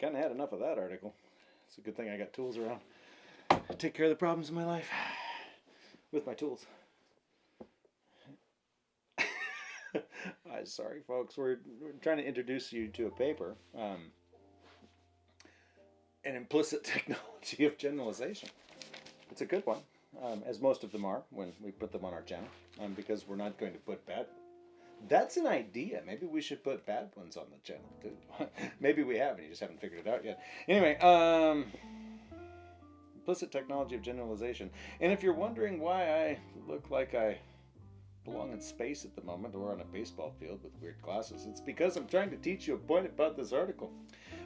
Kind of had enough of that article. It's a good thing I got tools around. To take care of the problems in my life with my tools. I'm sorry, folks. We're, we're trying to introduce you to a paper, um, an implicit technology of generalization. It's a good one, um, as most of them are when we put them on our channel, um, because we're not going to put bad. That's an idea. Maybe we should put bad ones on the channel too. Maybe we have, and you just haven't figured it out yet. Anyway, um, implicit technology of generalization. And if you're wondering why I look like I belong in space at the moment or on a baseball field with weird glasses. It's because I'm trying to teach you a point about this article,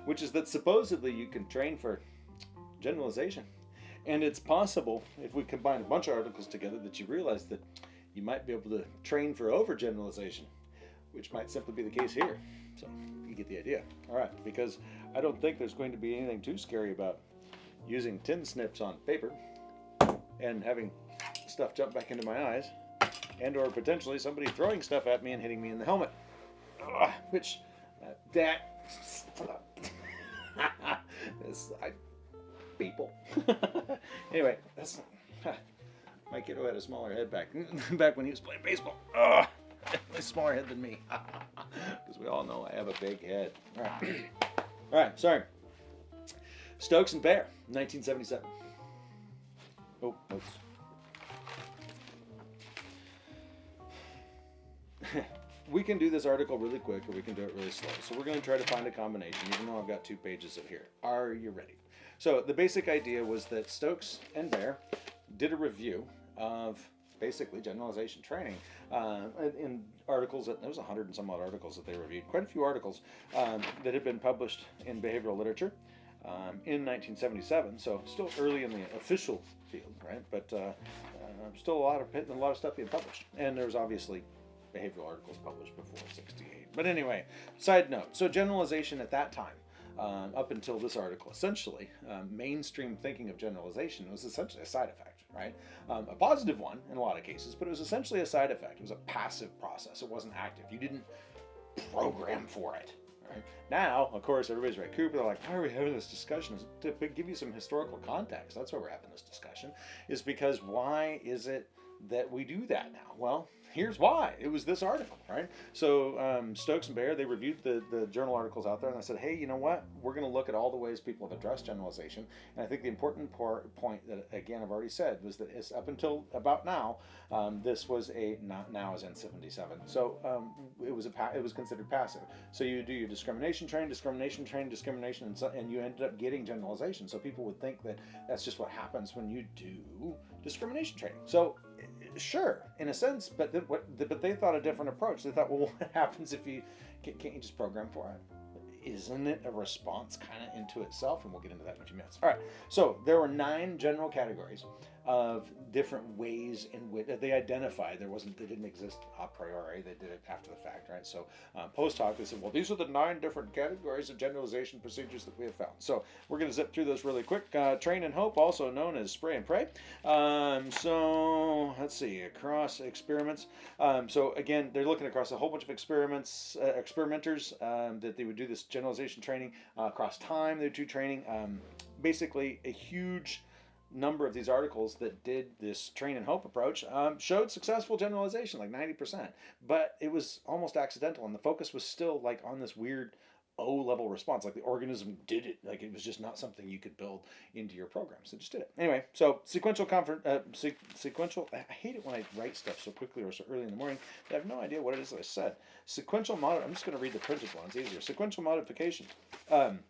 which is that supposedly you can train for generalization. And it's possible, if we combine a bunch of articles together, that you realize that you might be able to train for overgeneralization, which might simply be the case here. So you get the idea. All right, because I don't think there's going to be anything too scary about using tin snips on paper and having stuff jump back into my eyes and or potentially somebody throwing stuff at me and hitting me in the helmet. Ugh, which, uh, that, this, I, people. anyway, that's, my kiddo had a smaller head back, back when he was playing baseball. Ugh, a smaller head than me. Because we all know I have a big head. All right, all right sorry. Stokes and Baer, 1977. Oh, oops. we can do this article really quick or we can do it really slow. So we're going to try to find a combination, even though I've got two pages of here. Are you ready? So the basic idea was that Stokes and Baer did a review of basically generalization training uh, in articles that there was a hundred and some odd articles that they reviewed quite a few articles um, that had been published in behavioral literature um, in 1977 so still early in the official field right but uh, uh, still a lot of a lot of stuff being published and there's obviously behavioral articles published before 68. But anyway, side note. So generalization at that time, um, up until this article, essentially, um, mainstream thinking of generalization was essentially a side effect, right? Um, a positive one in a lot of cases, but it was essentially a side effect. It was a passive process. It wasn't active. You didn't program for it. Right? Now, of course, everybody's right. Cooper, they're like, why are we having this discussion? To give you some historical context, that's why we're having this discussion, is because why is it that we do that now? Well, here's why. It was this article, right? So um, Stokes and Baer, they reviewed the, the journal articles out there and they said, hey, you know what? We're going to look at all the ways people have addressed generalization. And I think the important point that, again, I've already said was that it's up until about now, um, this was a, not now as in 77. So um, it was a it was considered passive. So you do your discrimination training, discrimination training, discrimination, and, so, and you ended up getting generalization. So people would think that that's just what happens when you do discrimination training. So sure, in a sense, but what, but they thought a different approach. They thought, well, what happens if you can't you just program for it? Isn't it a response kind of into itself? And we'll get into that in a few minutes. All right. So there were nine general categories of different ways in which they identified. There wasn't, they didn't exist a priori. They did it after the fact, right? So uh, post hoc, they said, well, these are the nine different categories of generalization procedures that we have found. So we're going to zip through those really quick. Uh, train and hope, also known as spray and pray. Um, so let's see, across experiments. Um, so again, they're looking across a whole bunch of experiments, uh, experimenters um, that they would do this generalization training uh, across time. They would do training. Um, basically, a huge number of these articles that did this train and hope approach um, showed successful generalization, like 90%. But it was almost accidental, and the focus was still like on this weird O level response. Like the organism did it. Like it was just not something you could build into your program. So just did it. Anyway, so sequential confer- uh, se- sequential. I hate it when I write stuff so quickly or so early in the morning. I have no idea what it is that I said. Sequential mod. I'm just going to read the printed one. It's easier. Sequential modification. Um,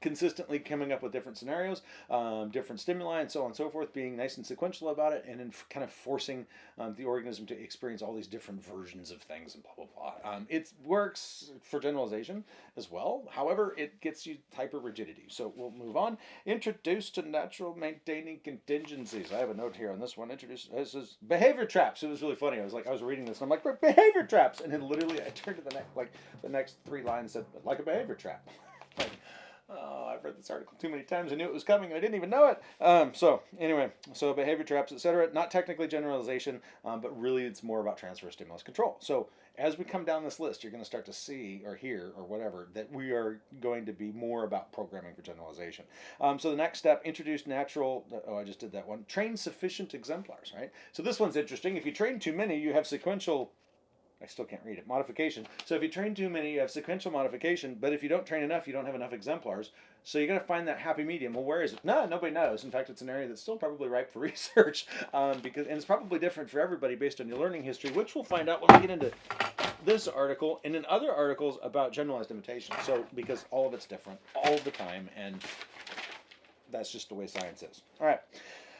consistently coming up with different scenarios, um, different stimuli, and so on and so forth, being nice and sequential about it, and then kind of forcing um, the organism to experience all these different versions of things and blah, blah, blah. Um, it works for generalization as well. However, it gets you hyper rigidity. So we'll move on. Introduced to natural maintaining contingencies. I have a note here on this one. Introduced, this is behavior traps. It was really funny. I was like, I was reading this, and I'm like, behavior traps. And then literally I turned to the next, like, the next three lines said, like a behavior trap. like, Oh, I've read this article too many times. I knew it was coming I didn't even know it. Um, so anyway, so behavior traps, etc. Not technically generalization, um, but really it's more about transfer stimulus control. So as we come down this list, you're going to start to see or hear or whatever that we are going to be more about programming for generalization. Um, so the next step, introduce natural, oh, I just did that one, train sufficient exemplars, right? So this one's interesting. If you train too many, you have sequential I still can't read it. Modification. So if you train too many, you have sequential modification. But if you don't train enough, you don't have enough exemplars. So you got to find that happy medium. Well, where is it? No, nobody knows. In fact, it's an area that's still probably ripe for research um, because, and it's probably different for everybody based on your learning history, which we'll find out when we get into this article and in other articles about generalized imitation. So because all of it's different all the time, and that's just the way science is. All right.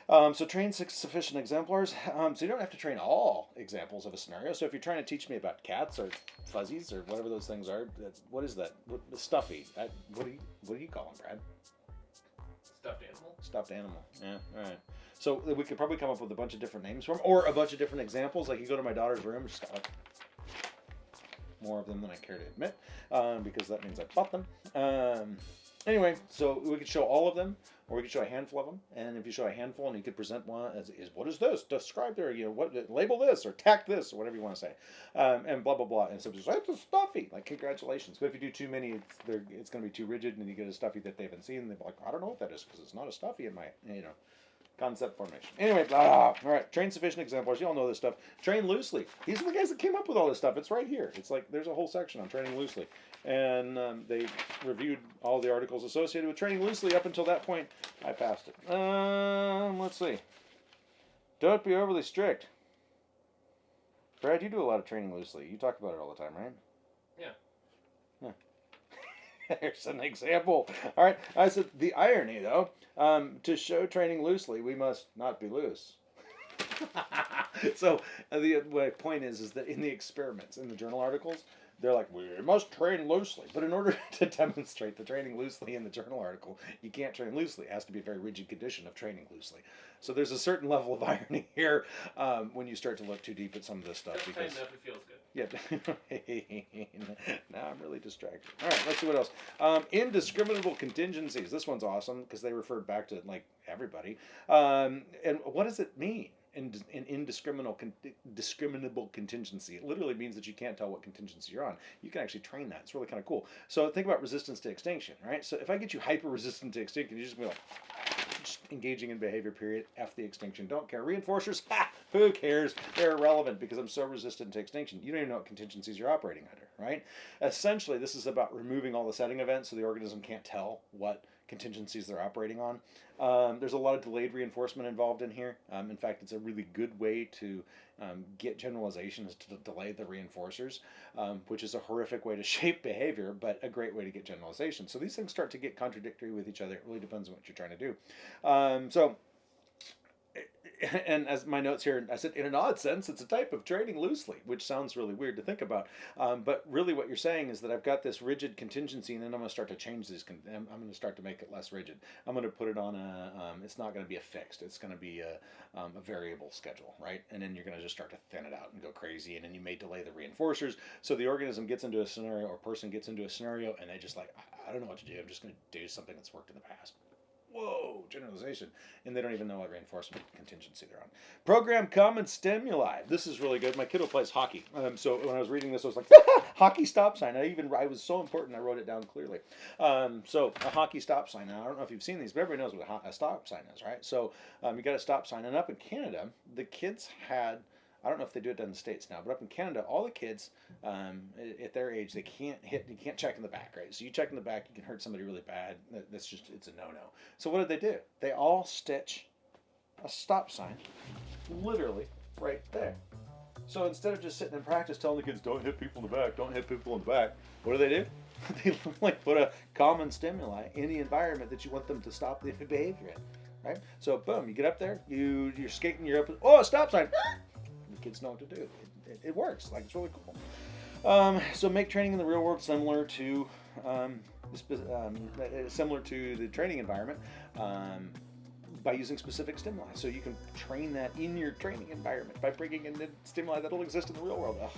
Um, so train six sufficient exemplars. Um, so you don't have to train all examples of a scenario. So if you're trying to teach me about cats or fuzzies or whatever those things are, what is that? What, stuffy. What do you what do you call them, Brad? Stuffed animal. Stuffed animal. Yeah. All right. So we could probably come up with a bunch of different names for them, or a bunch of different examples. Like you go to my daughter's room, she's got like more of them than I care to admit, um, because that means I bought them. Um, Anyway, so we could show all of them, or we could show a handful of them. And if you show a handful, and you could present one as is what is this? Describe their you know what label this or tack this or whatever you want to say, um, and blah blah blah. And so just it's a stuffy. Like congratulations. But if you do too many, it's it's going to be too rigid, and you get a stuffy that they haven't seen. They're like, I don't know what that is because it's not a stuffy in my you know concept formation. Anyway, ah, all right. Train sufficient exemplars. You all know this stuff. Train loosely. These are the guys that came up with all this stuff. It's right here. It's like there's a whole section on training loosely and um, they reviewed all the articles associated with training loosely. Up until that point, I passed it. Um, let's see. Don't be overly strict. Brad, you do a lot of training loosely. You talk about it all the time, right? Yeah. Yeah. There's an example. All right. I said the irony, though, um, to show training loosely, we must not be loose. so uh, the, the point is, is that in the experiments, in the journal articles, they're like, we must train loosely. But in order to demonstrate the training loosely in the journal article, you can't train loosely. It has to be a very rigid condition of training loosely. So there's a certain level of irony here um, when you start to look too deep at some of this stuff. Just because enough, it feels good. yeah, now I'm really distracted. All right, let's see what else. Um, indiscriminable contingencies. This one's awesome because they referred back to like everybody. Um, and what does it mean? An indiscriminable con- discriminable contingency. It literally means that you can't tell what contingency you're on. You can actually train that. It's really kind of cool. So think about resistance to extinction, right? So if I get you hyper resistant to extinction, you just be like just engaging in behavior. Period. F the extinction. Don't care. Reinforcers. Ha! Who cares? They're irrelevant because I'm so resistant to extinction. You don't even know what contingencies you're operating under, right? Essentially, this is about removing all the setting events so the organism can't tell what contingencies they're operating on. Um, there's a lot of delayed reinforcement involved in here. Um, in fact, it's a really good way to um, get generalizations to delay the reinforcers, um, which is a horrific way to shape behavior, but a great way to get generalization. So these things start to get contradictory with each other. It really depends on what you're trying to do. Um, so and as my notes here, I said, in an odd sense, it's a type of training loosely, which sounds really weird to think about. Um, but really, what you're saying is that I've got this rigid contingency, and then I'm going to start to change these. I'm going to start to make it less rigid. I'm going to put it on a. Um, it's not going to be a fixed. It's going to be a, um, a variable schedule, right? And then you're going to just start to thin it out and go crazy, and then you may delay the reinforcers. So the organism gets into a scenario, or person gets into a scenario, and they just like, I don't know what to do. I'm just going to do something that's worked in the past whoa, generalization, and they don't even know what reinforcement contingency they're on. Program common stimuli. This is really good. My kiddo plays hockey, um, so when I was reading this, I was like, hockey stop sign. I even I was so important. I wrote it down clearly. Um, so a hockey stop sign. Now I don't know if you've seen these, but everybody knows what a stop sign is, right? So um, you got a stop sign, and up in Canada, the kids had I don't know if they do it down in the states now, but up in Canada, all the kids um, at their age they can't hit, you can't check in the back, right? So you check in the back, you can hurt somebody really bad. That's just it's a no-no. So what did they do? They all stitch a stop sign, literally right there. So instead of just sitting in practice telling the kids don't hit people in the back, don't hit people in the back, what do they do? they like put a common stimuli in the environment that you want them to stop the behavior in, right? So boom, you get up there, you you're skating, you're up, oh stop sign kids know what to do. It, it, it works. Like it's really cool. Um, so make training in the real world similar to um, um, similar to the training environment um, by using specific stimuli. So you can train that in your training environment by bringing in the stimuli that'll exist in the real world. Ugh.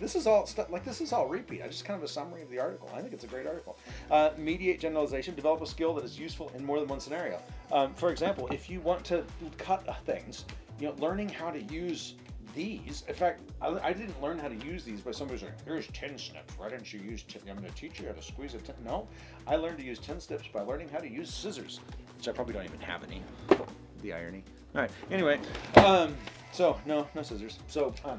This is all stuff like this is all repeat. I just kind of a summary of the article. I think it's a great article. Uh, mediate generalization. Develop a skill that is useful in more than one scenario. Um, for example, if you want to cut things, you know, learning how to use these. In fact, I, I didn't learn how to use these by somebody who's like, here's tin snips. Why didn't you use 10? I'm going to teach you how to squeeze a 10. No, I learned to use tin snips by learning how to use scissors, which I probably don't even have any. The irony. All right. Anyway, um, so no, no scissors. So, um,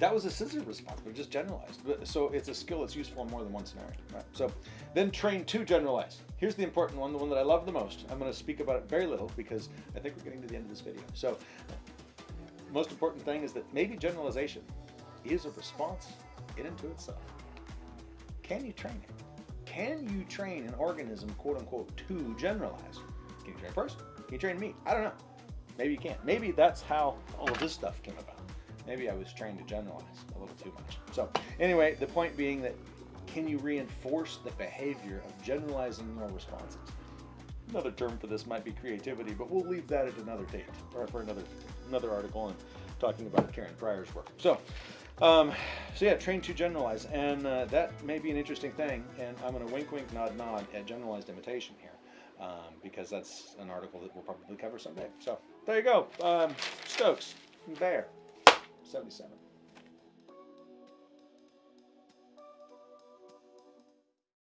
that was a scissor response, but just generalized. So it's a skill that's useful in more than one scenario. Right? So then train to generalize. Here's the important one, the one that I love the most. I'm going to speak about it very little because I think we're getting to the end of this video. So most important thing is that maybe generalization is a response in and to itself. Can you train it? Can you train an organism, quote unquote, to generalize? Can you train a person? Can you train me? I don't know. Maybe you can't. Maybe that's how all of this stuff came about. Maybe I was trying to generalize a little too much. So, anyway, the point being that can you reinforce the behavior of generalizing your responses? Another term for this might be creativity, but we'll leave that at another date or for another another article and talking about Karen Pryor's work. So, um, so yeah, train to generalize, and uh, that may be an interesting thing. And I'm going to wink, wink, nod, nod at generalized imitation here, um, because that's an article that we'll probably cover someday. So there you go, um, Stokes, there, 77.